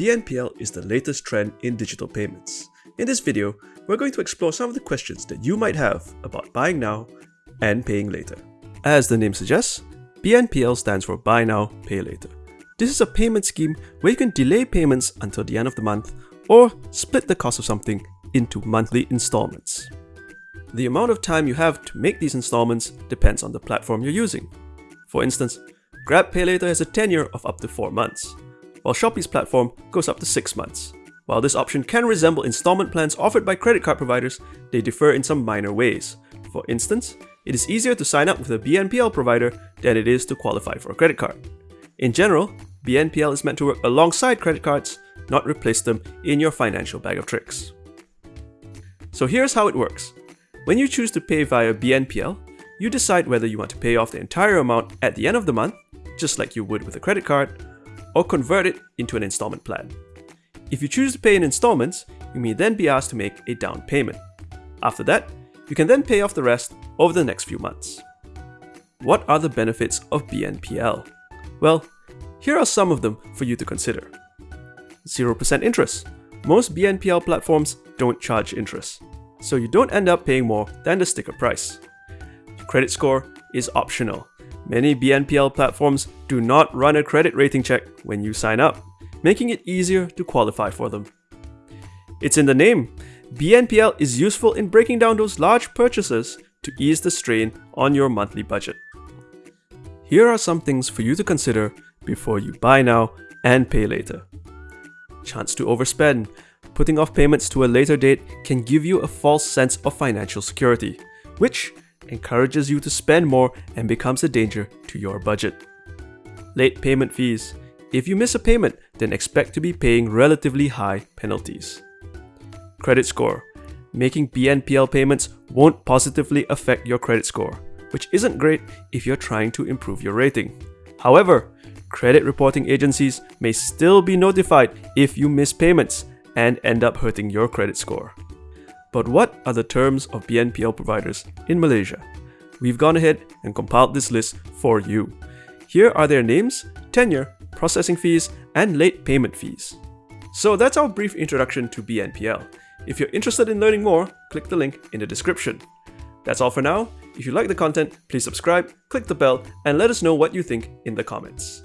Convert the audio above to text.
BNPL is the latest trend in digital payments. In this video, we're going to explore some of the questions that you might have about buying now and paying later. As the name suggests, BNPL stands for Buy Now, Pay Later. This is a payment scheme where you can delay payments until the end of the month or split the cost of something into monthly installments. The amount of time you have to make these installments depends on the platform you're using. For instance, Grab Pay Later has a tenure of up to 4 months, while Shopee's platform goes up to 6 months. While this option can resemble installment plans offered by credit card providers, they differ in some minor ways. For instance, it is easier to sign up with a BNPL provider than it is to qualify for a credit card. In general, BNPL is meant to work alongside credit cards, not replace them in your financial bag of tricks. So here's how it works. When you choose to pay via BNPL, you decide whether you want to pay off the entire amount at the end of the month, just like you would with a credit card, or convert it into an installment plan. If you choose to pay in installments, you may then be asked to make a down payment. After that, you can then pay off the rest over the next few months. What are the benefits of BNPL? Well, here are some of them for you to consider. 0% interest. Most BNPL platforms don't charge interest, so you don't end up paying more than the sticker price. Credit score is optional. Many BNPL platforms do not run a credit rating check when you sign up, making it easier to qualify for them. It's in the name. BNPL is useful in breaking down those large purchases to ease the strain on your monthly budget. Here are some things for you to consider before you buy now and pay later. Chance to overspend. Putting off payments to a later date can give you a false sense of financial security, which encourages you to spend more and becomes a danger to your budget. Late payment fees. If you miss a payment, then expect to be paying relatively high penalties. Credit score. Making BNPL payments won't positively affect your credit score, which isn't great if you're trying to improve your rating. However, credit reporting agencies may still be notified if you miss payments and end up hurting your credit score. But what are the terms of BNPL providers in Malaysia? We've gone ahead and compiled this list for you. Here are their names, tenure, processing fees, and late payment fees. So that's our brief introduction to BNPL. If you're interested in learning more, click the link in the description. That's all for now. If you like the content, please subscribe, click the bell, and let us know what you think in the comments.